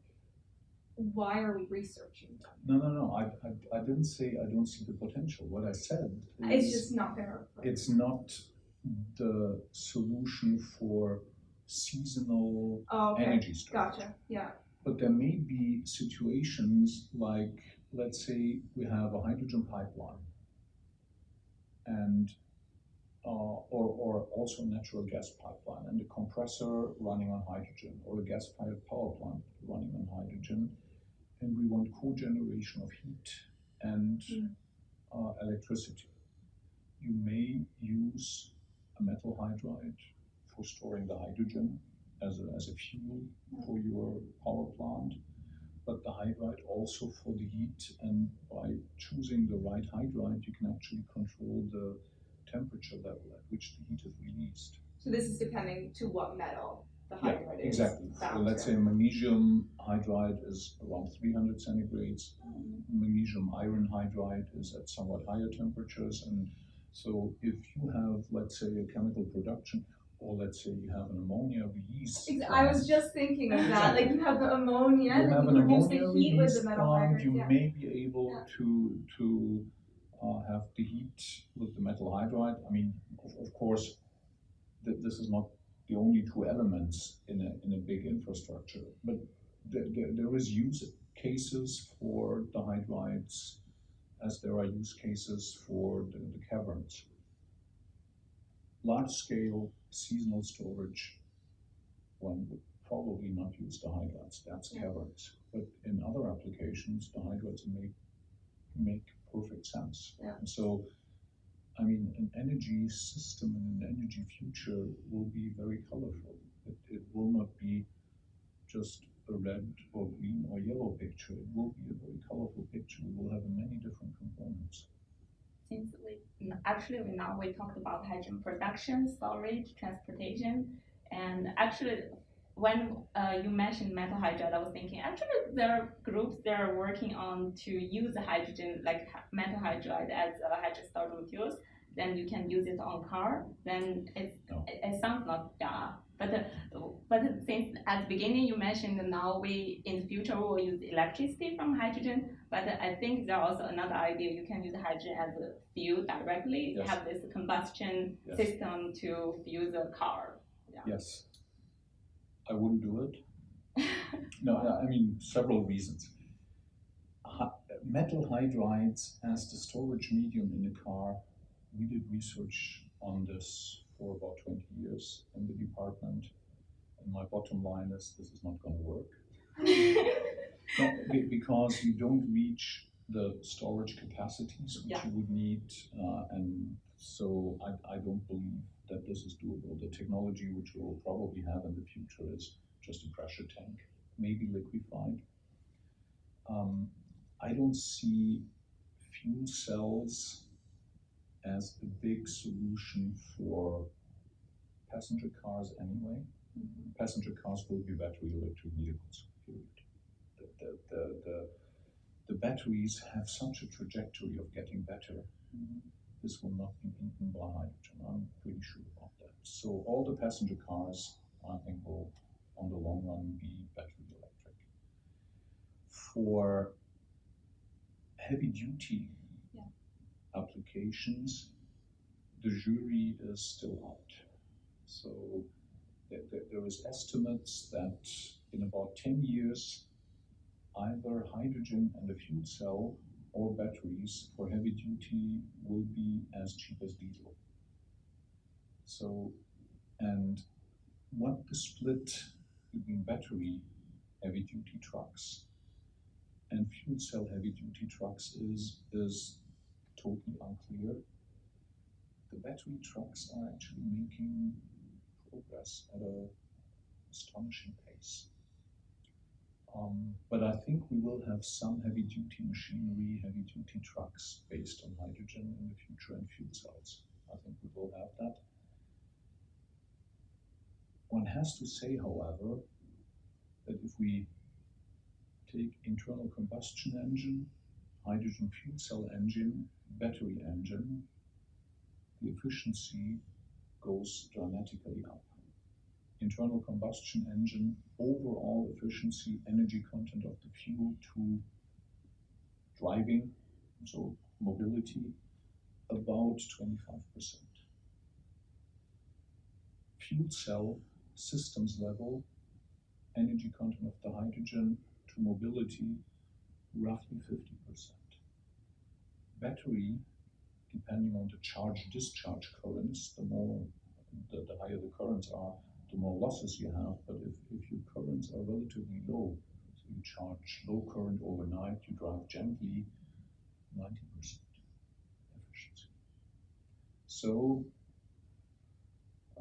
why are we researching them? No, no, no. I, I, I didn't say I don't see the potential. What I said is It's just not gonna. It's not the solution for seasonal oh, okay. energy storage. Gotcha. Yeah. But there may be situations like, let's say, we have a hydrogen pipeline, and or or also a natural gas pipeline, and a compressor running on hydrogen, or a gas-fired power plant running on hydrogen, and we want co-generation of heat and Mm. uh, electricity. You may use a metal hydride for storing the hydrogen as a, as a fuel for your power plant, but the hydride also for the heat. And by choosing the right hydride, you can actually control the temperature level at which the heat is released. So this is depending to what metal the Yeah, hydride is. exactly. So let's to. say magnesium hydride is around 300 centigrades. Hmm. Magnesium iron hydride is at somewhat higher temperatures. And so if you have, let's say, a chemical production, or let's say you have an ammonia release. I was just thinking of that. Like you have the ammonia, you and have an you produce ammonia the heat with the metal plant, hydrides. you Yeah. may be able Yeah. to to uh, have the heat with the metal hydride. I mean, of, of course, th- this is not the only two elements in a in a big infrastructure, but there, there, there is use cases for the hydrides as there are use cases for the, the caverns. Large scale seasonal storage, one would probably not use the hydrides, that's Yeah. caverns. But in other applications, the hydrides make, make perfect sense. Yeah. And so, I mean, an energy system and an energy future will be very colorful. It, it will not be just a red or green or yellow picture. It will be a very colorful picture. We will have many different components. Since we actually we now we talked about hydrogen production, storage, transportation, and actually when uh, you mentioned metal hydride, I was thinking actually there are groups that are working on to use hydrogen like metal hydride as a hydrogen storage materials. Then you can use it on car. Then it's, No. it, it sounds not yeah. But uh, but since at the beginning you mentioned now we in the future we will use electricity from hydrogen. But I think there's also another idea you can use hydrogen as a fuel directly. Yes. Have this combustion Yes. system to fuel the car. Yes. I wouldn't do it. <laughs> No, I- I mean, several reasons. Metal hydrides as the storage medium in a car, we did research on this for about 20 years in the department. And my bottom line is this is not going to work. <laughs> No, because you don't reach the storage capacities which Yeah. you would need, uh, and so I, I don't believe that this is doable. The technology which we will probably have in the future is just a pressure tank, maybe liquefied. Um, I don't see fuel cells as a big solution for passenger cars anyway. Passenger cars will be battery electric vehicles, period the, the, the, the, the batteries have such a trajectory of getting better. This will not be by hydrogen. I'm pretty sure about that. So all the passenger cars, I think, will, on the long run, be battery electric. For heavy duty Yeah. applications, the jury is still out. So there, there, there is estimates that in about 10 years, either hydrogen and a fuel cell or batteries for heavy duty will be as cheap as diesel. So, and what the split between battery heavy duty trucks and fuel cell heavy duty trucks is, is totally unclear. The battery trucks are actually making progress at a astonishing pace. Um, but I think we will have some heavy duty machinery, heavy duty trucks based on hydrogen in the future and fuel cells. I think we will have that. One has to say, however, that if we take internal combustion engine, hydrogen fuel cell engine, battery engine, the efficiency goes dramatically up internal combustion engine overall efficiency, energy content of the fuel to driving, so mobility, about 25%. Fuel cell systems level, energy content of the hydrogen to mobility, roughly 50%. Battery, depending on the charge discharge currents, the more the, the higher the currents are, the more losses you have. But if, if your currents are relatively low, so you charge low current overnight, you drive gently, 90% efficiency. So,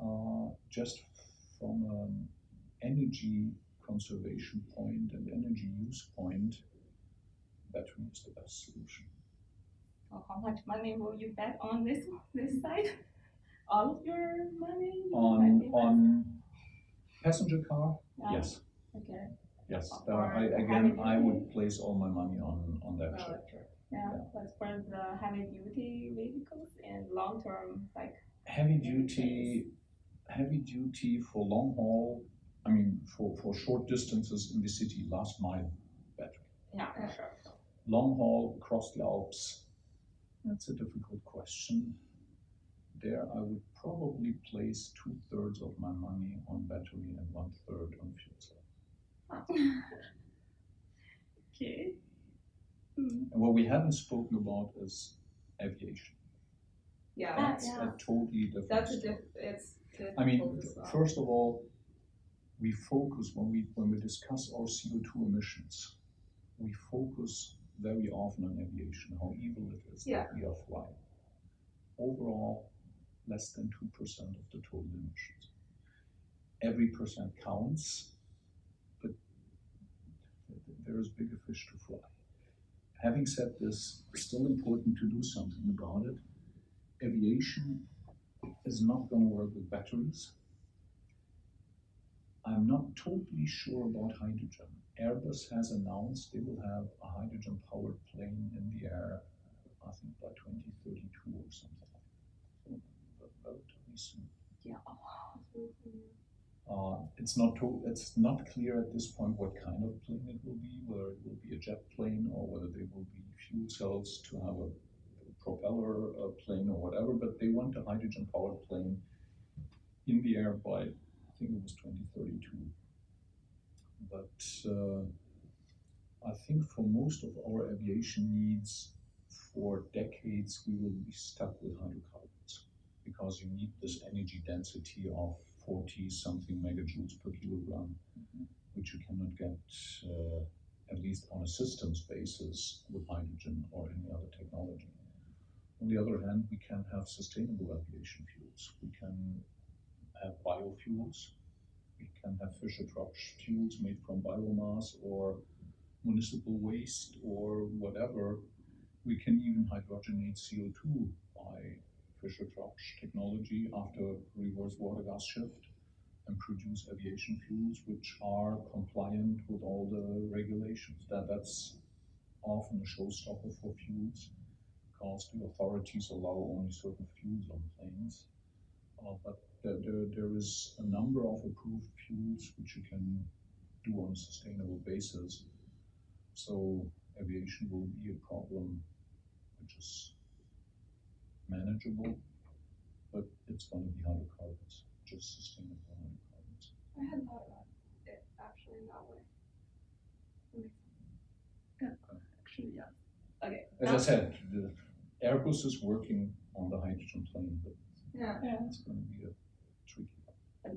uh, just from an energy conservation point and energy use point, battery is the best solution. So how much money will you bet on this this side? All of your money? you On on passenger car, Yeah. yes, Okay. yes. Or Uh, I, again, I would place all my money on on that Oh, sector. Yeah, but for the heavy duty vehicles and long term, like Heavy duty, heavy duty for long haul. I mean, for for short distances in the city, last mile battery. yeah, Yeah. sure. Long haul across the Alps. That's a difficult question. There, I would probably place two thirds of my money on battery and one third on fuel cell. <laughs> okay. Hmm. And what we haven't spoken about is aviation. Yeah, Ah, That's yeah. a totally different. that's a story. diff, it's I mean, difficult as well. first of all, we focus when we when we discuss our CO two emissions, we focus very often on aviation, how evil it is Yeah. that we are flying. Overall, less than two percent of the total emissions. Every percent counts, but there is bigger fish to fry. Having said this, it's still important to do something about it. Aviation is not going to work with batteries. I'm not totally sure about hydrogen. Airbus has announced they will have a hydrogen powered plane in the air, I think by 2032 or something. So, soon. Yeah. Uh, it's not to, it's not clear at this point what kind of plane it will be, whether it will be a jet plane or whether they will be fuel cells to have a, propeller uh, plane or whatever. But they want a hydrogen powered plane in the air by I think it was 2032. But uh, I think for most of our aviation needs, for decades we will be stuck with hydrocarbons because you need this energy density of 40 something megajoules per kilogram, which you cannot get, uh, at least on a systems basis, with hydrogen or any other technology. On the other hand, we can have sustainable aviation fuels. We can have biofuels. We can have Fischer-Tropsch fuels made from biomass or municipal waste or whatever. We can even hydrogenate CO2 by Fischer-Tropsch technology after reverse water gas shift and produce aviation fuels which are compliant with all the regulations. That that's often a showstopper for fuels because the authorities allow only certain fuels on planes. Uh, but there, there, there is a number of approved fuels which you can do on a sustainable basis. So aviation will be a problem which is manageable, but it's going to be hydrocarbons, just sustainable hydrocarbons. I hadn't thought about it actually in that way. That. Actually, yeah. Okay. As I said, the Airbus is working on the hydrogen plane, but Yeah. Yeah. it's going to be a tricky.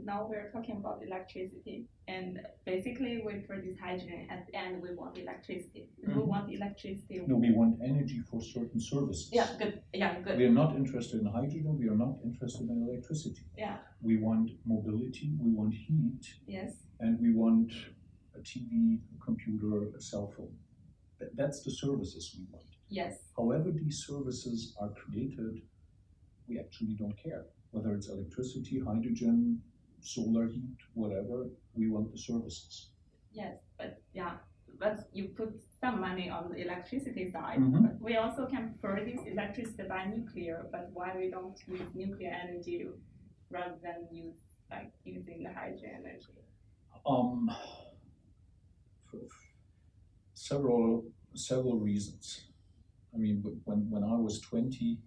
Now we're talking about electricity, and basically we produce hydrogen. At the end, we want electricity. We Mhm. want electricity. No, we want energy for certain services. Yeah, good. Yeah, good. We are not interested in hydrogen. We are not interested in electricity. Yeah. We want mobility. We want heat. Yes. and we want a TV, a computer, a cell phone. Th- that's the services we want. Yes. However, these services are created, we actually don't care. Whether it's electricity, hydrogen, solar heat, whatever, we want the services. Yes. But yeah, but you put some money on the electricity side. Mhm. But we also can produce electricity by nuclear. But why we don't use nuclear energy rather than use like using the hydrogen energy? Um, several several reasons. I mean, when when I was twenty,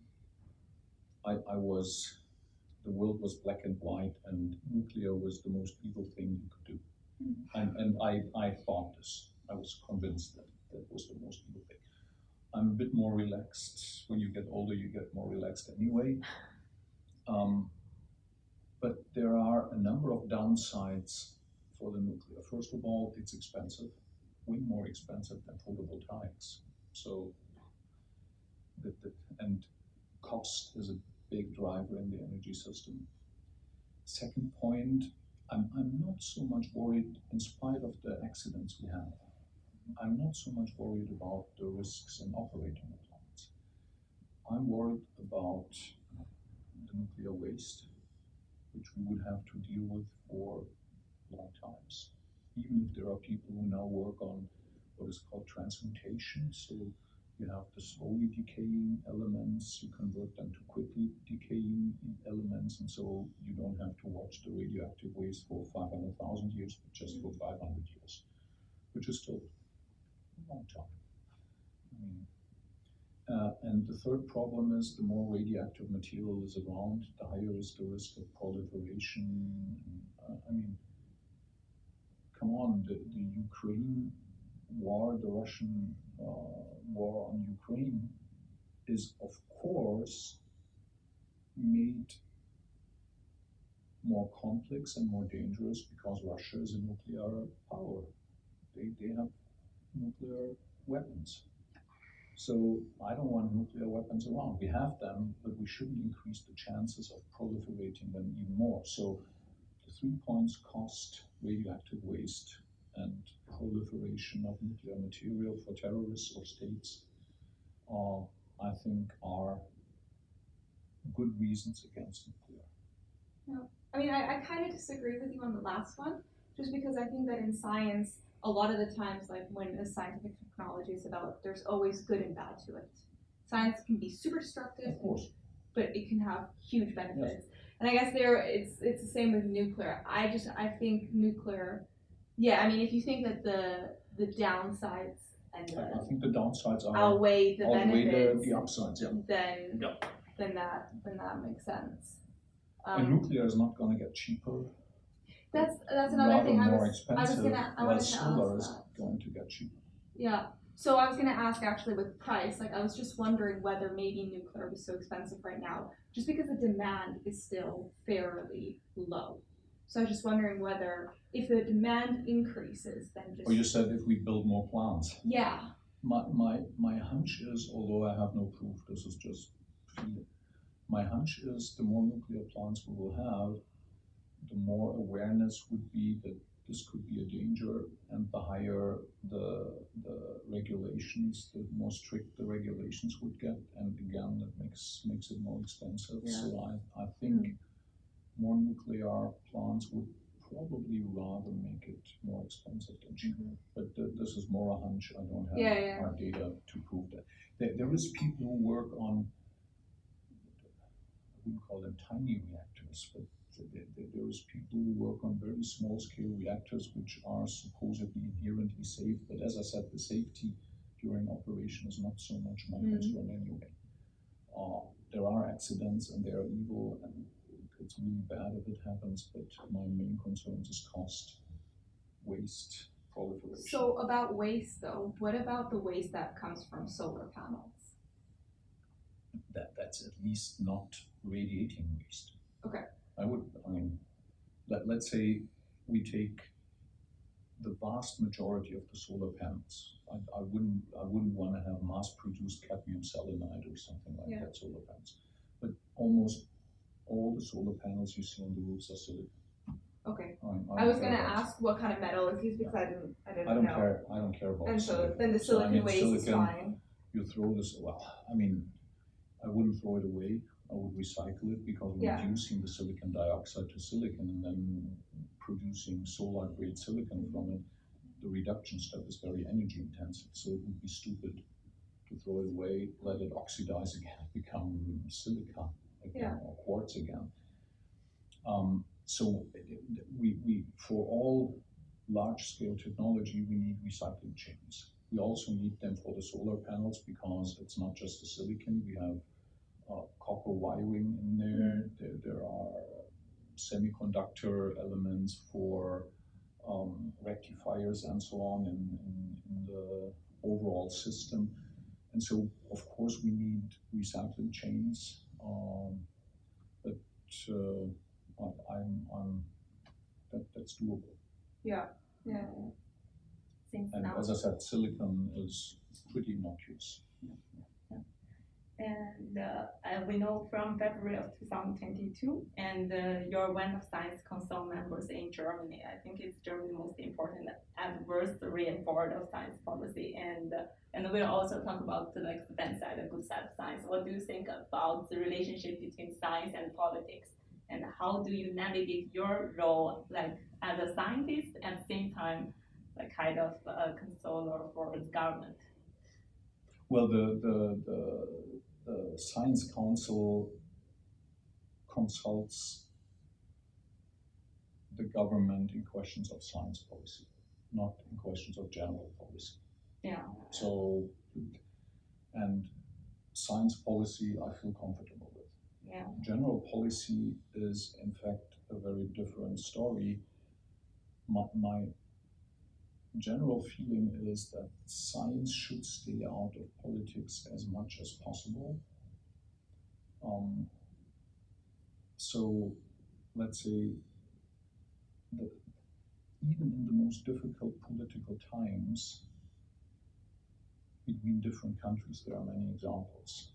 I I was the world was black and white, and nuclear was the most evil thing you could do. Mhm. And and I I thought this. I was convinced that that was the most evil thing. I'm a bit more relaxed. When you get older, you get more relaxed anyway. <laughs> Um, but there are a number of downsides for the nuclear. First of all, it's expensive, way more expensive than photovoltaics. So, the, the, and cost is a big driver in the energy system. Second point, I'm, I'm not so much worried, in spite of the accidents we have, I'm not so much worried about the risks in operating the plants. I'm worried about the nuclear waste, which we would have to deal with for long times. Even if there are people who now work on what is called transmutation, so you have the slowly decaying elements, you convert them to quickly decaying elements, and so you don't have to watch the radioactive waste for 500,000 years, but just for 500 years, which is still a long time. I mean, uh, and the third problem is the more radioactive material is around, the higher is the risk of proliferation. Uh, I mean, come on, the, the Ukraine war, the Russian uh, war on Ukraine, is of course made more complex and more dangerous because Russia is a nuclear power. They, they have nuclear weapons. So I don't want nuclear weapons around. We have them, but we shouldn't increase the chances of proliferating them even more. So the three points cost, radioactive waste, and proliferation of nuclear material for terrorists or states, uh, I think, are good reasons against nuclear. I mean, I, I kind of disagree with you on the last one, just because I think that in science, a lot of the times, like when a scientific technology is developed, there's always good and bad to it. Science can be super destructive, Of course. but it can have huge benefits. And I guess there, it's it's the same with nuclear. I just I think nuclear, yeah. I mean, if you think that the the downsides and I, I think the downsides are outweigh the outweigh the, benefits, the upsides. Yeah. then Yeah. then that then that makes sense. and Um, nuclear is not going to get cheaper. that's that's another thing I was expensive. gonna- I to solar ask is that. going to get cheaper. Yeah. So I was gonna ask actually with price, like I was just wondering whether maybe nuclear was so expensive right now, just because the demand is still fairly low. So I was just wondering whether if the demand increases, then just Or you said if we build more plants. yeah, My, my, my hunch is, although I have no proof, this is just feeling. My hunch is the more nuclear plants we will have, the more awareness would be that this could be a danger, and the higher the, the regulations, the more strict the regulations would get, and again, that makes, makes it more expensive. So I, I think hmm. More nuclear plants would probably rather make it more expensive than cheaper. But th- this is more a hunch. I don't have Yeah, yeah. hard data to prove that. There, there is people who work on, I wouldn't call them tiny reactors, but there, there, there is people who work on very small scale reactors which are supposedly inherently safe. But as I said, the safety during operation is not so much my Mhm. concern anyway. Uh, there are accidents and they are evil and it's really bad if it happens, but my main concern is cost, waste, proliferation. So about waste though, what about the waste that comes from solar panels? that that's at least not radiating waste. Okay. I would, I mean, let, let's say we take the vast majority of the solar panels. I, I wouldn't, I wouldn't want to have mass-produced cadmium selenide or something like Yeah. that solar panels. But almost all the solar panels you see on the roofs are silicon. Okay. I, I was gonna about- ask what kind of metal is used because I didn't I didn't I don't know. care. I don't care about And so then the So, I silicon mean, waste is silicon- fine. you throw this well i mean i wouldn't throw it away i would recycle it because Yeah. reducing the silicon dioxide to silicon and then producing solar grade silicon from it the reduction step is very energy intensive so it would be stupid to throw it away let it oxidize again <laughs> become silica again or quartz again um, so we, we for all large scale technology we need recycling chains we also need them for the solar panels because it's not just the silicon. We have uh, copper wiring in there. there. There are semiconductor elements for um, rectifiers and so on in, in, in the overall system. And so, of course, we need recycling chains. But uh, I, I'm, I'm that, that's doable. Yeah. Yeah. Since And now as I said, silicon is pretty innocuous. And uh, uh, we know from February of 2022, and uh, you're one of Science Council members in Germany. I think it's Germany's most important adversary and board of science policy. And uh, and we'll also talk about the, like bad side and good side of science. What do you think about the relationship between science and politics? And how do you navigate your role, like as a scientist, at the same time, like kind of a controller for the government? Well, the, the, the, the Science Council consults the government in questions of science policy, not in questions of general policy. Yeah. So, and science policy, I feel comfortable with. Yeah. General policy is, in fact, a very different story. My, my general feeling is that science should stay out of politics as much as possible. Um, so, let's say, the, even in the most difficult political times between different countries, there are many examples.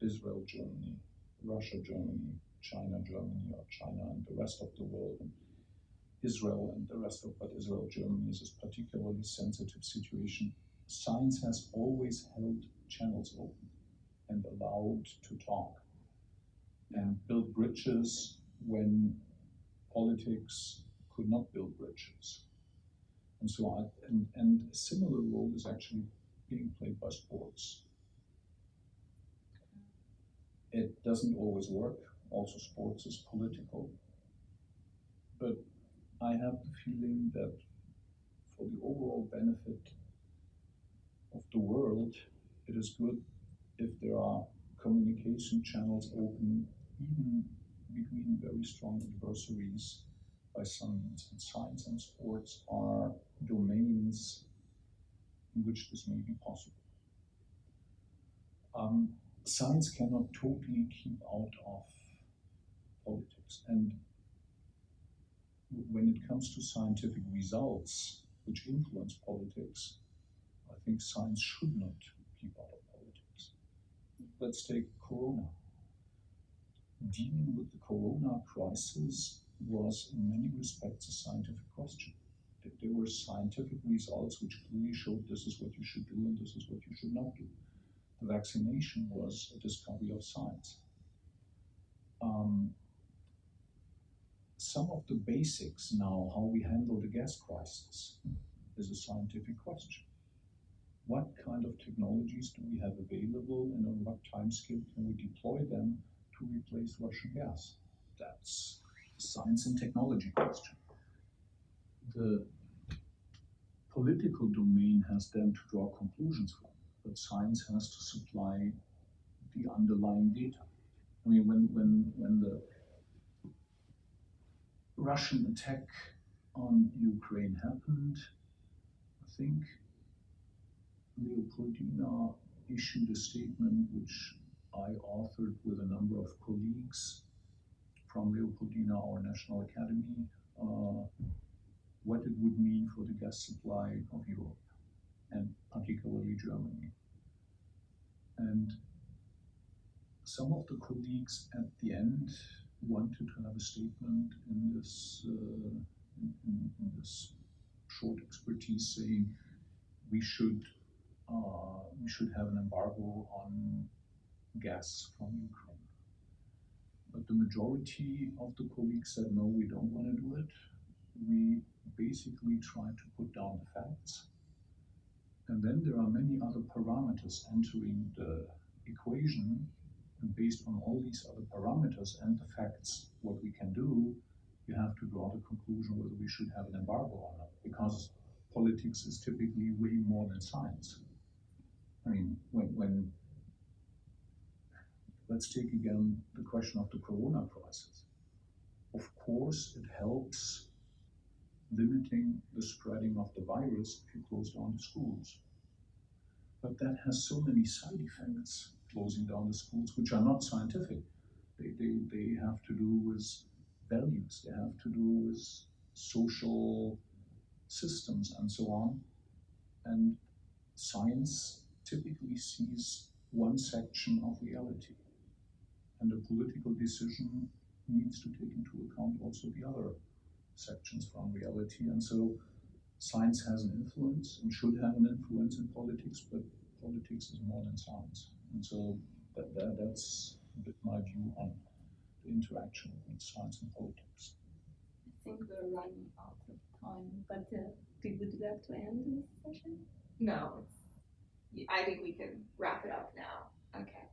Israel, Germany, Russia, Germany, China, Germany, or China and the rest of the world. And Israel and the rest of but Israel, Germany is a particularly sensitive situation. Science has always held channels open and allowed to talk and build bridges when politics could not build bridges. And so on. And, and a similar role is actually being played by sports. It doesn't always work. Also, sports is political. But I have the feeling that for the overall benefit of the world, it is good if there are communication channels open, even between very strong adversaries by some science and sports are domains in which this may be possible. Um, science cannot totally keep out of politics. And when it comes to scientific results which influence politics, I think science should not keep out of politics. Let's take Corona. Dealing with the Corona crisis was in many respects a scientific question. There were scientific results which clearly showed this is what you should do and this is what you should not do. The vaccination was a discovery of science. Um, some of the basics now, how we handle the gas crisis, is a scientific question. What kind of technologies do we have available and on what time scale can we deploy them to replace Russian gas? That's a science and technology question. The political domain has then to draw conclusions from, but science has to supply the underlying data. I mean, when, when, when the Russian attack on Ukraine happened, I think Leopoldina issued a statement which I authored with a number of colleagues from Leopoldina, our National Academy, uh, what it would mean for the gas supply of Europe and particularly Germany. And some of the colleagues at the end wanted to have a statement in this uh, in, in, this short expertise saying we should uh, we should have an embargo on gas from Ukraine. But the majority of the colleagues said, no, we don't want to do it. We basically try to put down the facts. And then there are many other parameters entering the equation. And based on all these other parameters and the facts, what we can do, you have to draw the conclusion whether we should have an embargo or not. Because politics is typically way more than science. I mean, when, when let's take again the question of the corona crisis. Of course, it helps limiting the spreading of the virus if you close down the schools. But that has so many side effects, closing down the schools, which are not scientific. They, they, they have to do with values, they have to do with social systems and so on. And science typically sees one section of reality and a political decision needs to take into account also the other sections from reality. And so science has an influence and should have an influence in politics, but politics is more than science. And so that, that, that's a bit my view on the interaction between science and politics. I think we're running out of time, but uh, would you like to end this session? No, I think we can wrap it up now. Okay.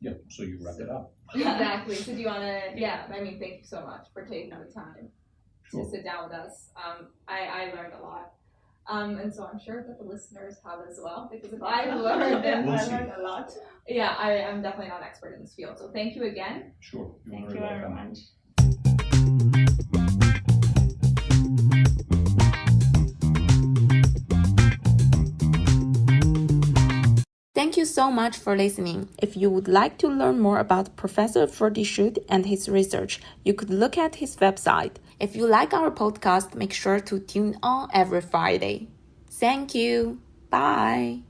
Yeah, so you wrap it up. exactly. So do you want to? Yeah. I mean, thank you so much for taking the time Sure. to sit down with us. Um, I I learned a lot. Um, and so I'm sure that the listeners have as well, because if I learned, then We'll I learned a lot. Yeah, I am definitely not an expert in this field. So thank you again. Sure. You're Thank you very welcome. much. Thank you so much for listening. If you would like to learn more about Professor Ferdi Schüth and his research, you could look at his website. If you like our podcast, make sure to tune on every Friday. Thank you. Bye.